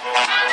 Bye.